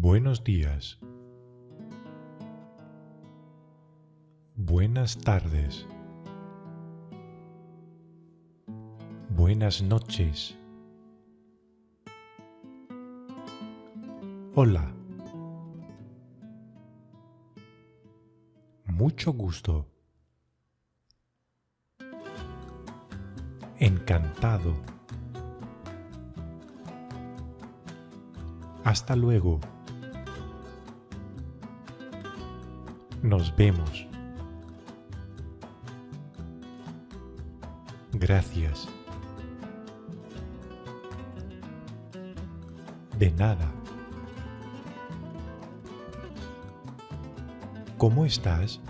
Buenos días. Buenas tardes. Buenas noches. Hola. Mucho gusto. Encantado. Hasta luego. Nos vemos. Gracias. De nada. ¿Cómo estás?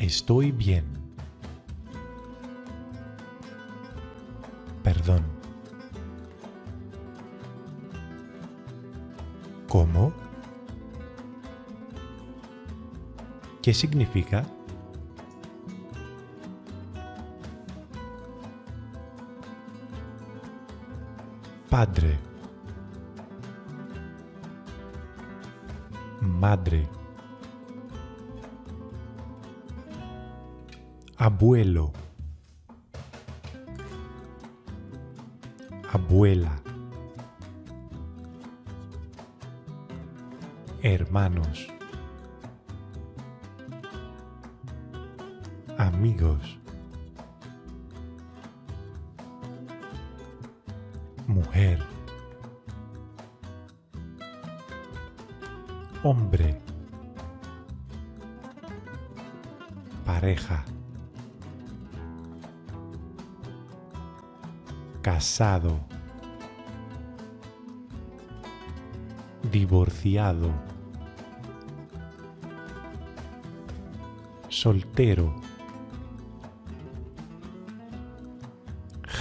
Estoy bien. Perdón. ¿Cómo? ¿Qué significa? Padre. Madre. Abuelo. Abuela. Hermanos. Amigos. Mujer. Hombre. Pareja. Casado. Divorciado. Soltero.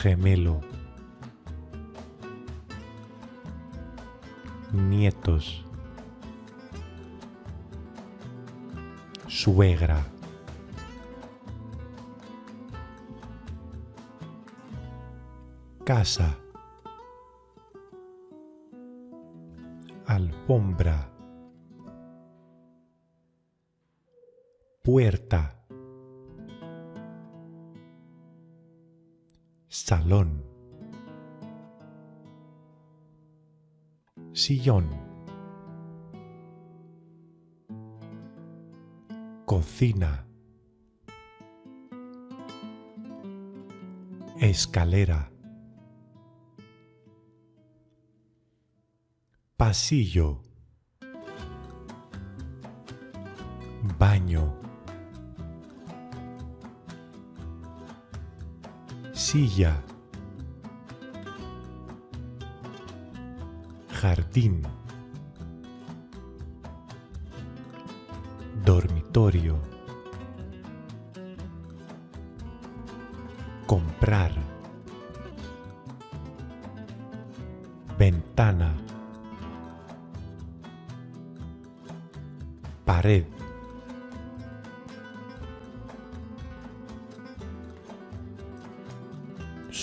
Gemelo. Nietos. Suegra. Casa. Alfombra. Puerta. Salón. Sillón. Cocina. Escalera. Pasillo. Baño. Silla. Jardín. Dormitorio. Comprar. Ventana. Pared.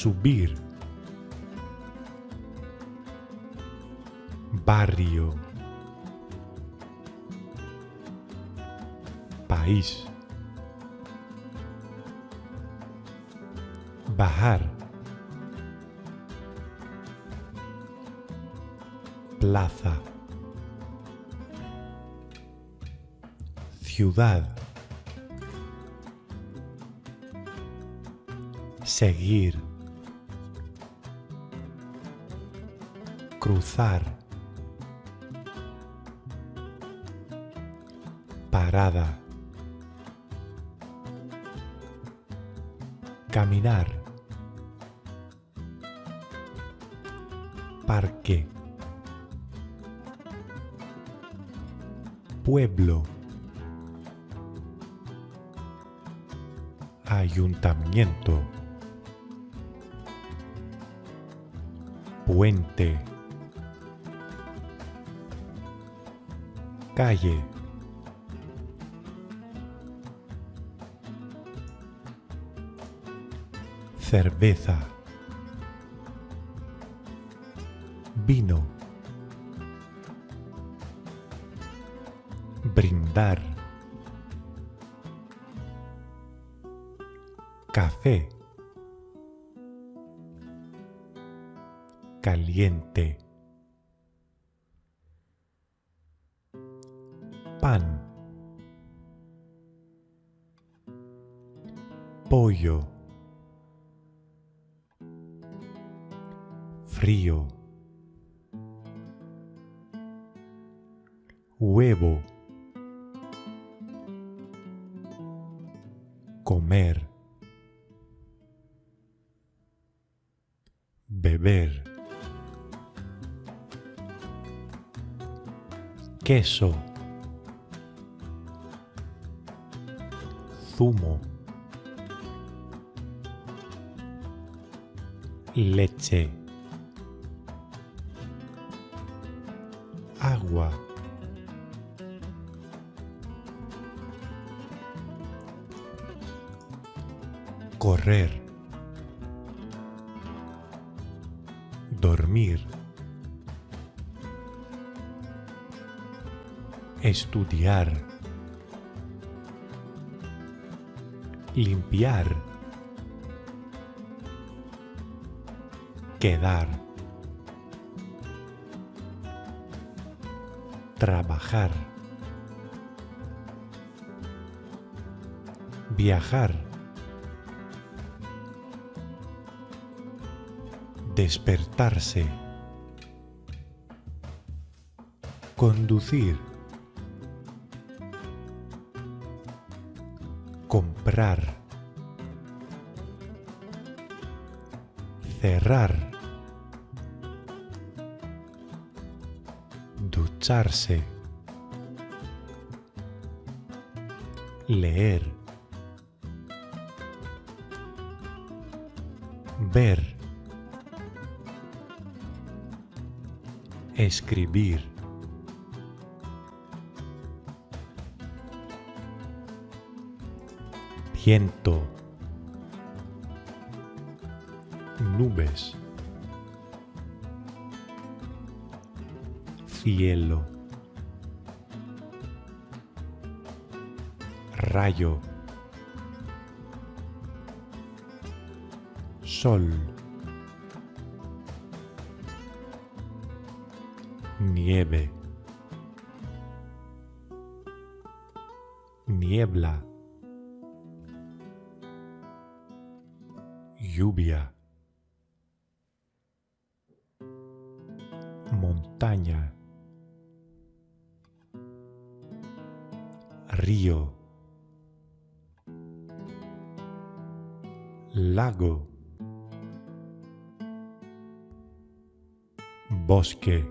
Subir. Barrio. País. Bajar. Plaza. Ciudad. Seguir. Cruzar. Parada. Caminar. Parque. Pueblo. Ayuntamiento. Puente. Calle. Cerveza. vino, brindar, café, caliente, pollo, frío, huevo, comer, beber, queso, zumo, leche, agua, correr, dormir, estudiar, limpiar, quedar, trabajar, viajar, despertarse, conducir, comprar, cerrar, ducharse, leer, ver, escribir, viento, nubes, cielo, rayo, sol, nieve, niebla, lluvia, montaña, río, lago, bosque,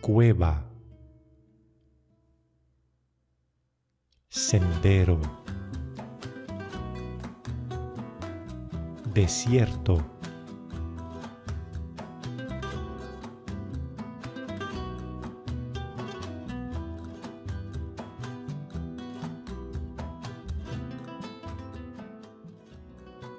cueva, sendero, desierto,